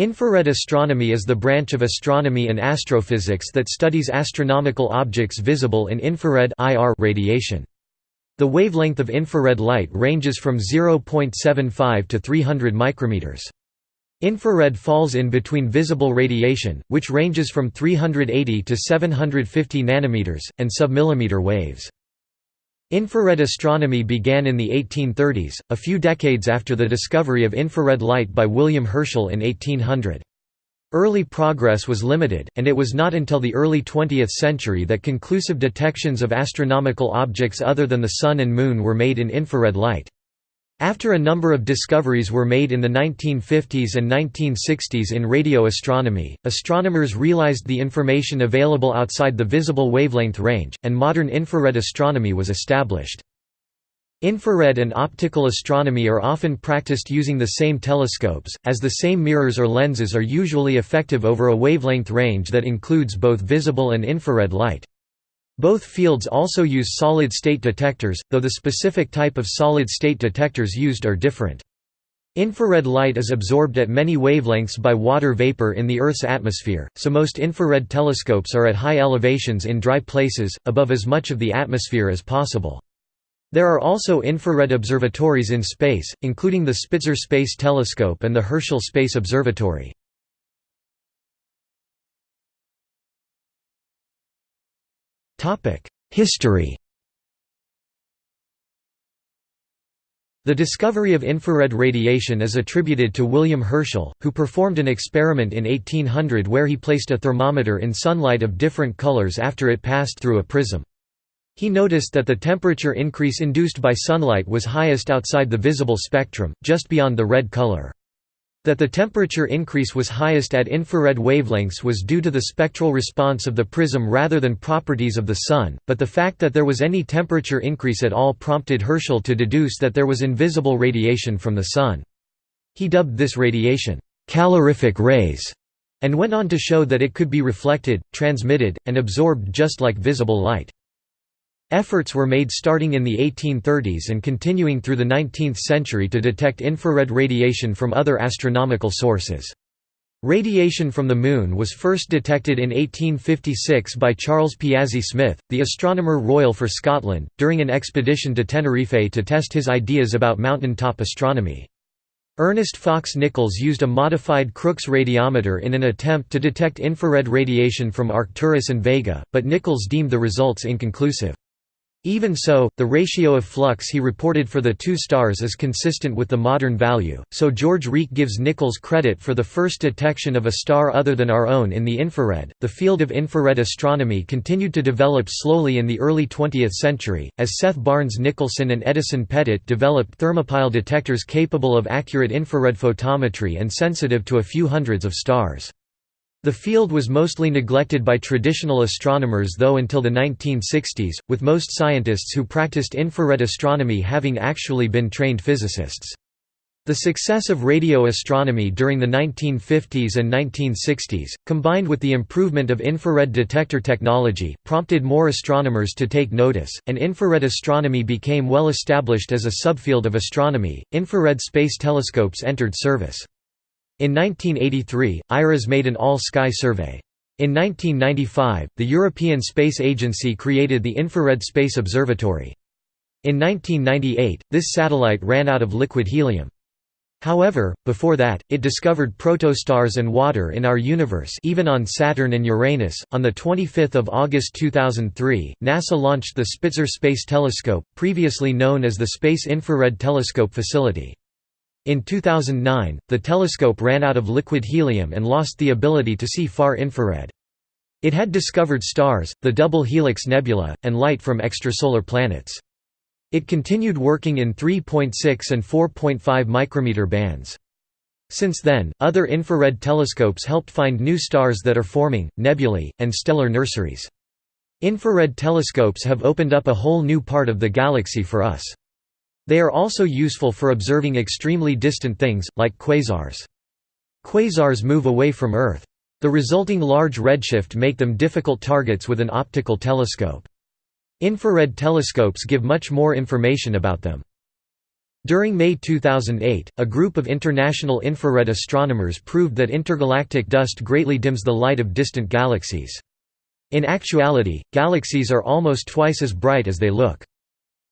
Infrared astronomy is the branch of astronomy and astrophysics that studies astronomical objects visible in infrared radiation. The wavelength of infrared light ranges from 0.75 to 300 micrometers. Infrared falls in between visible radiation, which ranges from 380 to 750 nanometers, and submillimeter waves. Infrared astronomy began in the 1830s, a few decades after the discovery of infrared light by William Herschel in 1800. Early progress was limited, and it was not until the early 20th century that conclusive detections of astronomical objects other than the Sun and Moon were made in infrared light. After a number of discoveries were made in the 1950s and 1960s in radio astronomy, astronomers realized the information available outside the visible wavelength range, and modern infrared astronomy was established. Infrared and optical astronomy are often practiced using the same telescopes, as the same mirrors or lenses are usually effective over a wavelength range that includes both visible and infrared light. Both fields also use solid-state detectors, though the specific type of solid-state detectors used are different. Infrared light is absorbed at many wavelengths by water vapor in the Earth's atmosphere, so most infrared telescopes are at high elevations in dry places, above as much of the atmosphere as possible. There are also infrared observatories in space, including the Spitzer Space Telescope and the Herschel Space Observatory. History The discovery of infrared radiation is attributed to William Herschel, who performed an experiment in 1800 where he placed a thermometer in sunlight of different colors after it passed through a prism. He noticed that the temperature increase induced by sunlight was highest outside the visible spectrum, just beyond the red color. That the temperature increase was highest at infrared wavelengths was due to the spectral response of the prism rather than properties of the Sun, but the fact that there was any temperature increase at all prompted Herschel to deduce that there was invisible radiation from the Sun. He dubbed this radiation, calorific rays, and went on to show that it could be reflected, transmitted, and absorbed just like visible light. Efforts were made starting in the 1830s and continuing through the 19th century to detect infrared radiation from other astronomical sources. Radiation from the Moon was first detected in 1856 by Charles Piazzi Smyth, the Astronomer Royal for Scotland, during an expedition to Tenerife to test his ideas about mountain-top astronomy. Ernest Fox Nichols used a modified Crookes radiometer in an attempt to detect infrared radiation from Arcturus and Vega, but Nichols deemed the results inconclusive. Even so, the ratio of flux he reported for the two stars is consistent with the modern value, so George Rieke gives Nichols credit for the first detection of a star other than our own in the infrared. The field of infrared astronomy continued to develop slowly in the early 20th century, as Seth Barnes Nicholson and Edison Pettit developed thermopile detectors capable of accurate infrared photometry and sensitive to a few hundreds of stars. The field was mostly neglected by traditional astronomers though until the 1960s, with most scientists who practiced infrared astronomy having actually been trained physicists. The success of radio astronomy during the 1950s and 1960s, combined with the improvement of infrared detector technology, prompted more astronomers to take notice, and infrared astronomy became well established as a subfield of astronomy. Infrared space telescopes entered service. In 1983, IRAS made an all-sky survey. In 1995, the European Space Agency created the Infrared Space Observatory. In 1998, this satellite ran out of liquid helium. However, before that, it discovered protostars and water in our universe even on Saturn and Uranus. On the 25th of August 2003, NASA launched the Spitzer Space Telescope, previously known as the Space Infrared Telescope Facility. In 2009, the telescope ran out of liquid helium and lost the ability to see far infrared. It had discovered stars, the double helix nebula, and light from extrasolar planets. It continued working in 3.6 and 4.5 micrometer bands. Since then, other infrared telescopes helped find new stars that are forming, nebulae, and stellar nurseries. Infrared telescopes have opened up a whole new part of the galaxy for us. They are also useful for observing extremely distant things, like quasars. Quasars move away from Earth. The resulting large redshift make them difficult targets with an optical telescope. Infrared telescopes give much more information about them. During May 2008, a group of international infrared astronomers proved that intergalactic dust greatly dims the light of distant galaxies. In actuality, galaxies are almost twice as bright as they look.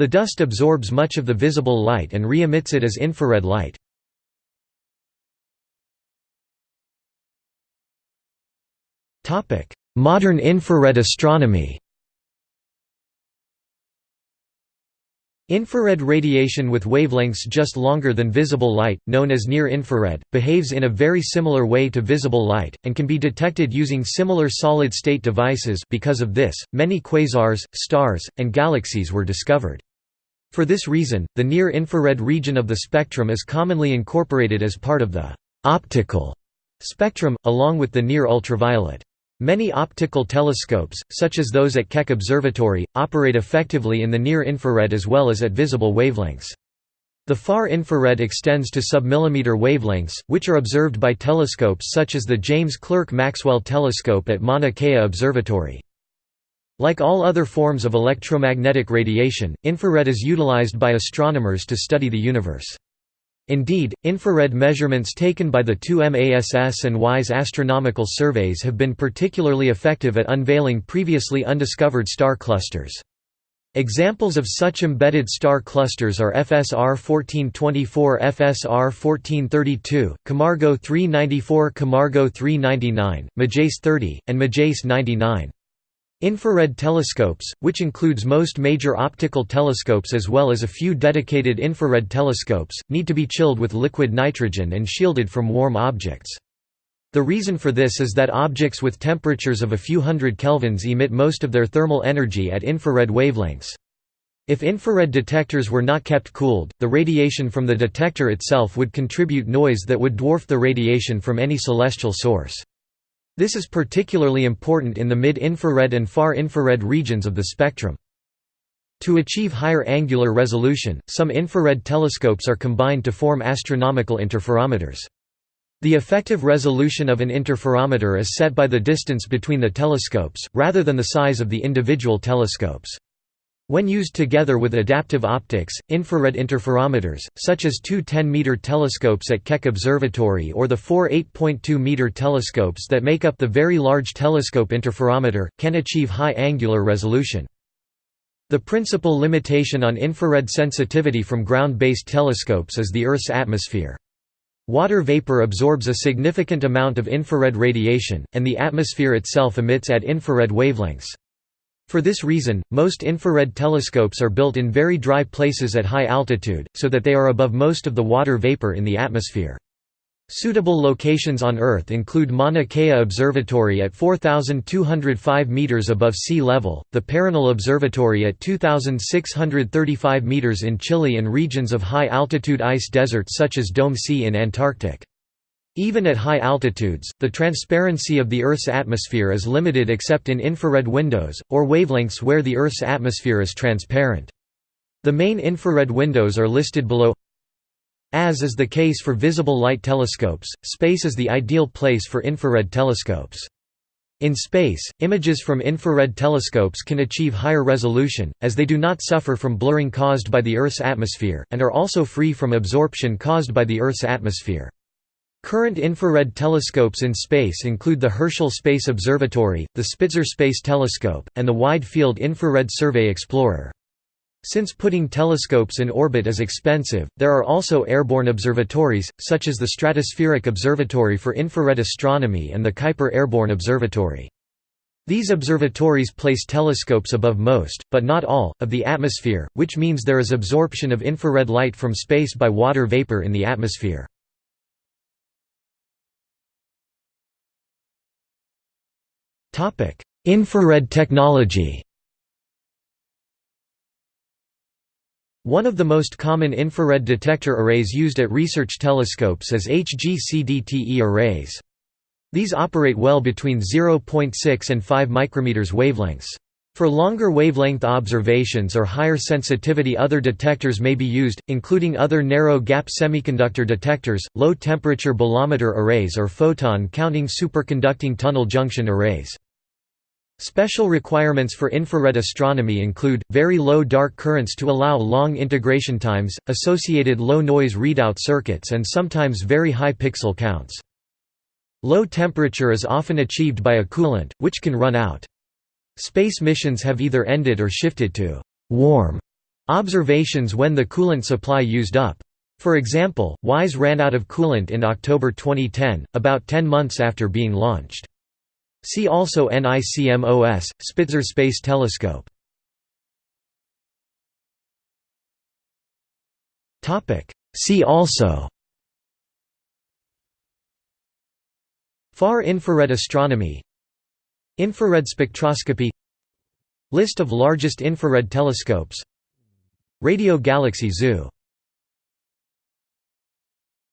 The dust absorbs much of the visible light and re-emits it as infrared light. Modern infrared astronomy Infrared radiation with wavelengths just longer than visible light, known as near-infrared, behaves in a very similar way to visible light, and can be detected using similar solid-state devices because of this, many quasars, stars, and galaxies were discovered. For this reason, the near-infrared region of the spectrum is commonly incorporated as part of the «optical» spectrum, along with the near-ultraviolet. Many optical telescopes, such as those at Keck Observatory, operate effectively in the near-infrared as well as at visible wavelengths. The far infrared extends to submillimeter wavelengths, which are observed by telescopes such as the James Clerk Maxwell Telescope at Mauna Kea Observatory. Like all other forms of electromagnetic radiation, infrared is utilized by astronomers to study the universe. Indeed, infrared measurements taken by the two MASS and WISE astronomical surveys have been particularly effective at unveiling previously undiscovered star clusters. Examples of such embedded star clusters are FSR 1424 FSR 1432, Camargo 394 Camargo 399, Majaess 30, and Majaess 99. Infrared telescopes, which includes most major optical telescopes as well as a few dedicated infrared telescopes, need to be chilled with liquid nitrogen and shielded from warm objects. The reason for this is that objects with temperatures of a few hundred kelvins emit most of their thermal energy at infrared wavelengths. If infrared detectors were not kept cooled, the radiation from the detector itself would contribute noise that would dwarf the radiation from any celestial source. This is particularly important in the mid-infrared and far-infrared regions of the spectrum. To achieve higher angular resolution, some infrared telescopes are combined to form astronomical interferometers. The effective resolution of an interferometer is set by the distance between the telescopes, rather than the size of the individual telescopes. When used together with adaptive optics, infrared interferometers, such as two 10-meter telescopes at Keck Observatory or the four 8.2-meter telescopes that make up the Very Large Telescope Interferometer, can achieve high angular resolution. The principal limitation on infrared sensitivity from ground-based telescopes is the Earth's atmosphere. Water vapor absorbs a significant amount of infrared radiation, and the atmosphere itself emits at infrared wavelengths. For this reason, most infrared telescopes are built in very dry places at high altitude, so that they are above most of the water vapor in the atmosphere. Suitable locations on Earth include Mauna Kea Observatory at 4,205 meters above sea level, the Paranal Observatory at 2,635 meters in Chile and regions of high-altitude ice deserts such as Dome C in Antarctic. Even at high altitudes, the transparency of the Earth's atmosphere is limited except in infrared windows, or wavelengths where the Earth's atmosphere is transparent. The main infrared windows are listed below As is the case for visible light telescopes, space is the ideal place for infrared telescopes. In space, images from infrared telescopes can achieve higher resolution, as they do not suffer from blurring caused by the Earth's atmosphere, and are also free from absorption caused by the Earth's atmosphere. Current infrared telescopes in space include the Herschel Space Observatory, the Spitzer Space Telescope, and the Wide Field Infrared Survey Explorer. Since putting telescopes in orbit is expensive, there are also airborne observatories, such as the Stratospheric Observatory for Infrared Astronomy and the Kuiper Airborne Observatory. These observatories place telescopes above most, but not all, of the atmosphere, which means there is absorption of infrared light from space by water vapor in the atmosphere. Infrared technology One of the most common infrared detector arrays used at research telescopes is HGCDTE arrays. These operate well between 0.6 and 5 micrometers wavelengths. For longer wavelength observations or higher sensitivity other detectors may be used, including other narrow-gap semiconductor detectors, low-temperature bolometer arrays or photon-counting superconducting tunnel junction arrays. Special requirements for infrared astronomy include, very low dark currents to allow long integration times, associated low noise readout circuits and sometimes very high pixel counts. Low temperature is often achieved by a coolant, which can run out. Space missions have either ended or shifted to «warm» observations when the coolant supply used up. For example, WISE ran out of coolant in October 2010, about 10 months after being launched. See also NICMOS, Spitzer Space Telescope. See also Far infrared astronomy Infrared spectroscopy List of largest infrared telescopes Radio Galaxy Zoo